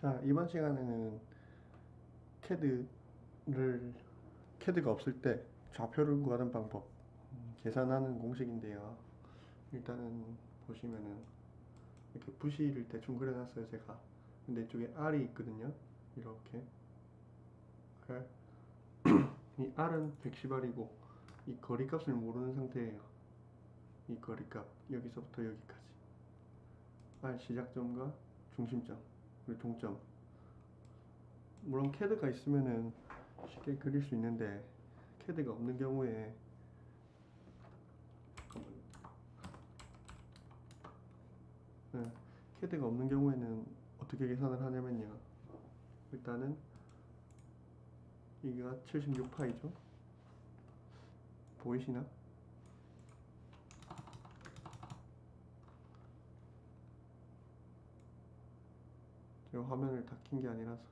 자, 이번 시간에는 캐드를 캐드가 없을 때 좌표를 구하는 방법 음, 계산하는 공식인데요. 일단은 보시면은 이렇게 부시를 대충 그려놨어요, 제가. 근데 이쪽에 R이 있거든요. 이렇게 R. 이 R은 110R이고 이 거리값을 모르는 상태예요. 이 거리값 여기서부터 여기까지. R 시작점과 중심점 그리고 동점. 물론 캐드가 있으면은 쉽게 그릴 수 있는데 캐드가 없는 경우에. 네, 캐드가 없는 경우에는 어떻게 계산을 하냐면요. 일단은 이가 76파이죠. 보이시나? 제가 화면을 다 킨 게 아니라서.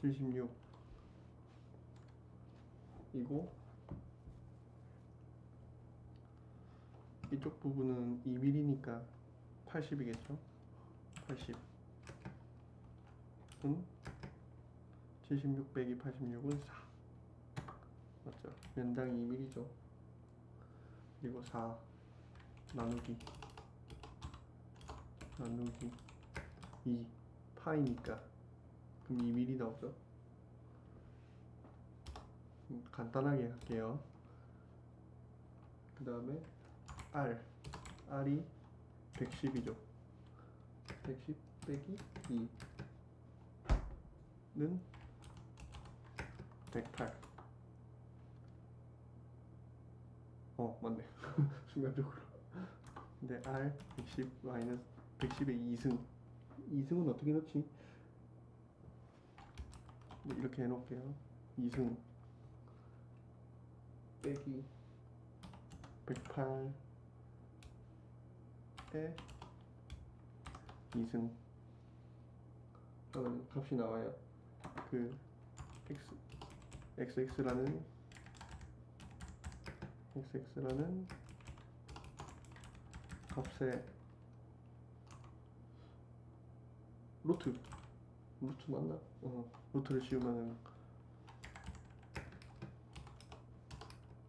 76 이고 이쪽 부분은 2mm니까 80이겠죠? 80은 76 빼기 86은 4 맞죠? 면당 2mm죠. 그리고 4 나누기. 나누기 2 파이니까 그럼 2mm 나오죠? 음, 간단하게 할게요 그 다음에 R R이 110이죠 110 빼기 2는 108. 어, 맞네. 순간적으로. 근데 R 110 마이너스 110의 2승. 2승은 어떻게 넣지? 네, 이렇게 해놓을게요. 2승 빼기 108에 2승. 그러면 값이 나와요. 그 x xx라는 xx라는 값의 루트 루트 맞나? 어 루트를 씌우면은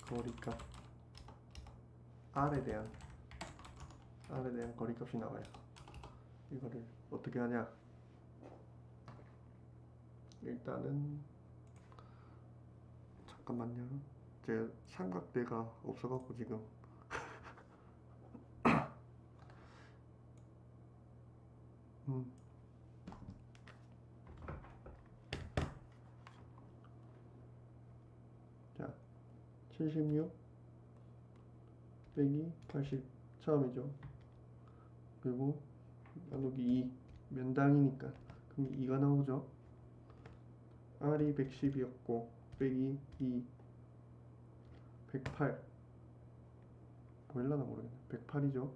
거리값 r에 대한 r에 대한 거리값이 나와요. 이거를 어떻게 하냐? 일단은 잠깐만요. 제 삼각대가 없어갖고 지금 음. 자, 76 빼기 80 처음이죠. 그리고 나누기 2 면당이니까. 그럼 2가 나오죠. R이 110이었고 빼기 2 108 보일라나 모르겠네. 108이죠.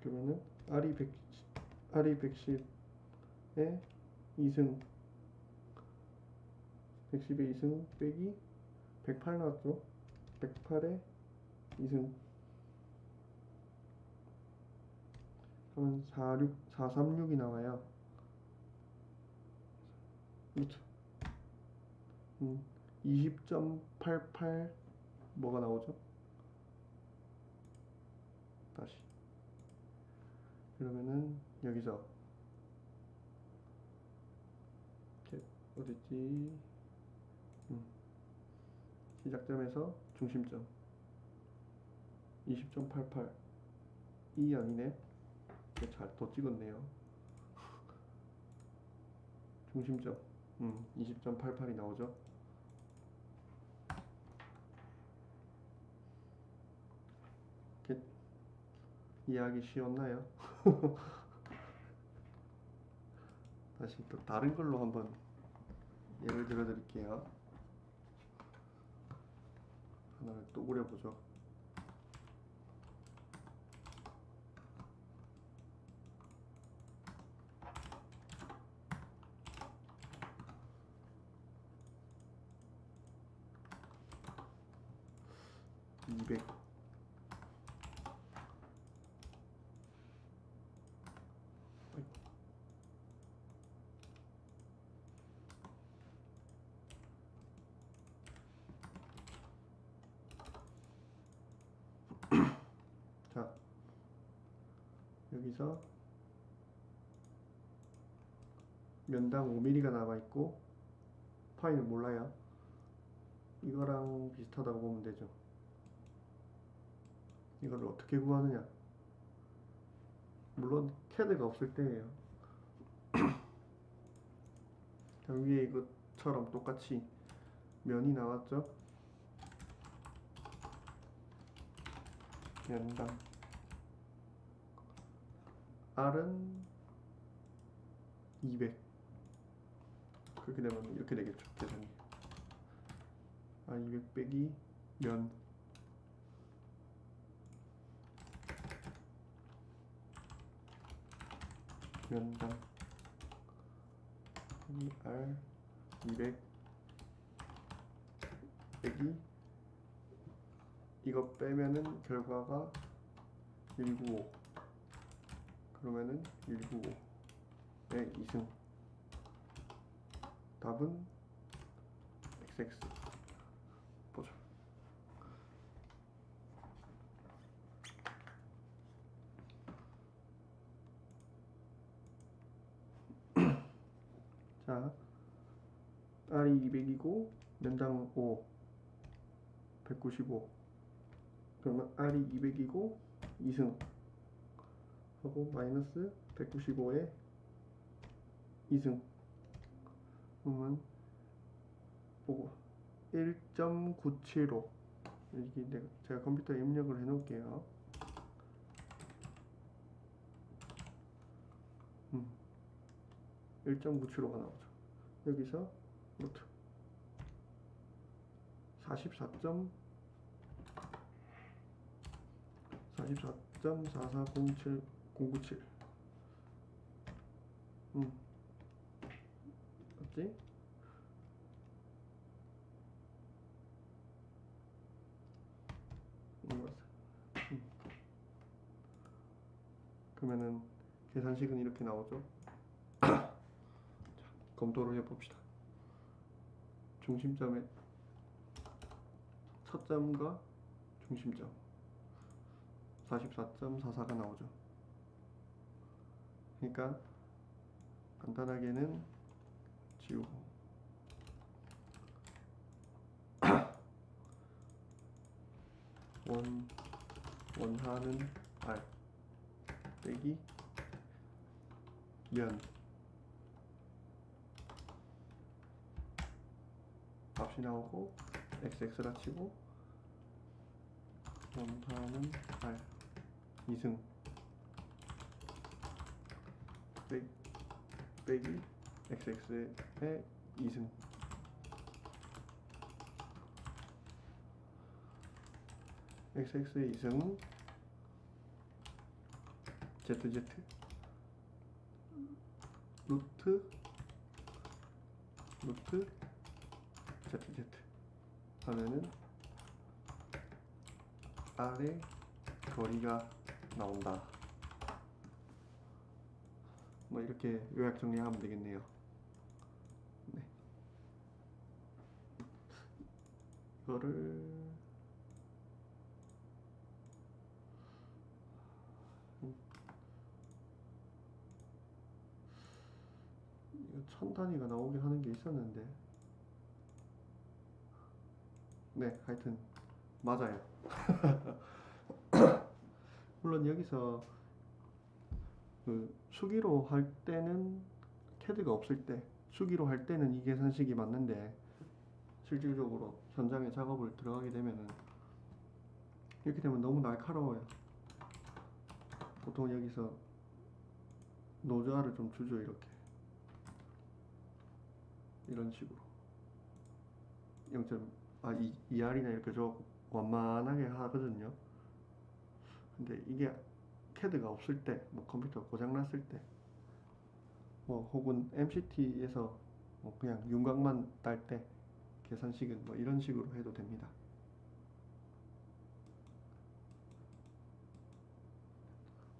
그러면은 R이 100 R이 110에 2승. 110에 2승 빼기 108 나왔죠 108에 2승 그러면 46 436이 나와요. 그렇죠. 음, 20.88 뭐가 나오죠? 다시. 그러면은 여기서. 어딨지? 음, 시작점에서 중심점. 20.88 이 아니네? 잘 더 찍었네요. 중심점. 음, 20.88이 나오죠? 이렇게 이해하기 쉬웠나요? 다시 또 다른 걸로 한번 예를 들어 드릴게요. 하나를 또 그려보죠. 이백 여기서 면당 5mm가 남아 있고 파이는 몰라요. 이거랑 비슷하다고 보면 되죠. 이걸 어떻게 구하느냐? 물론 캐드가 없을 때예요. 자, 위에 이것처럼 똑같이 면이 나왔죠? 면당 R은 200 그렇게 되면 이렇게 되겠죠 계산이. R 200 빼기 면. 면당. 이 R 200 빼기 이거 빼면은 결과가 195 그러면은 195의 2승. 답은 XX 보죠 자 R이 200이고 면당 5 195 그러면 R이 200이고 2승 하고 마이너스 195에 2승. 그러면 보고 1.975 이게 내가 제가 컴퓨터에 입력을 해 놓을게요. 음, 1.975가 나오죠. 여기서 루트. 44. 44.4407 097 음. 맞지? 음. 그러면은 계산식은 이렇게 나오죠. 자, 검토를 해봅시다. 중심점의 첫 점과 중심점 44.44가 나오죠. 그러니까 간단하게는 지우고 원 원하는 R 빼기 면 값이 나오고 xx라 치고 원하는 R 2승 빼, 빼기 xx의 2승. xx의 2승. Zz. 루트 루트 zz. 하면은 R의 거리가 나온다. 뭐 이렇게 요약 정리하면 되겠네요. 네. 이거를 이거 천 단위가 나오긴 하는 게 있었는데 네 하여튼 맞아요 물론 여기서 그 수기로 할 때는 캐드가 없을 때 수기로 할 때는 이 계산식이 맞는데 실질적으로 현장에 작업을 들어가게 되면은 이렇게 되면 너무 날카로워요 보통 여기서 노조화를 좀 주죠 이렇게 이런 식으로 0. 아, 이, 2R이나 이렇게 좀 완만하게 하거든요. 근데 이게 캐드가 없을 때, 뭐 컴퓨터 고장 났을 때, 뭐 혹은 MCT에서 뭐 그냥 윤곽만 딸 때 계산식은 뭐 이런 식으로 해도 됩니다.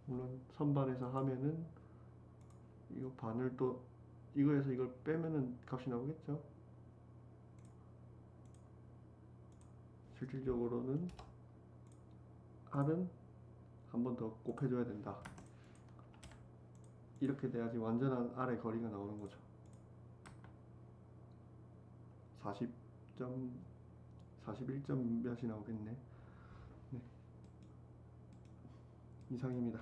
물론 선반에서 하면은 이거 반을 또 이거에서 이걸 빼면은 값이 나오겠죠. 실질적으로는 R은 한 번 더 곱해줘야 된다. 이렇게 돼야지 완전한 아래 거리가 나오는 거죠. 40점 41점 몇이 나오겠네. 네. 이상입니다.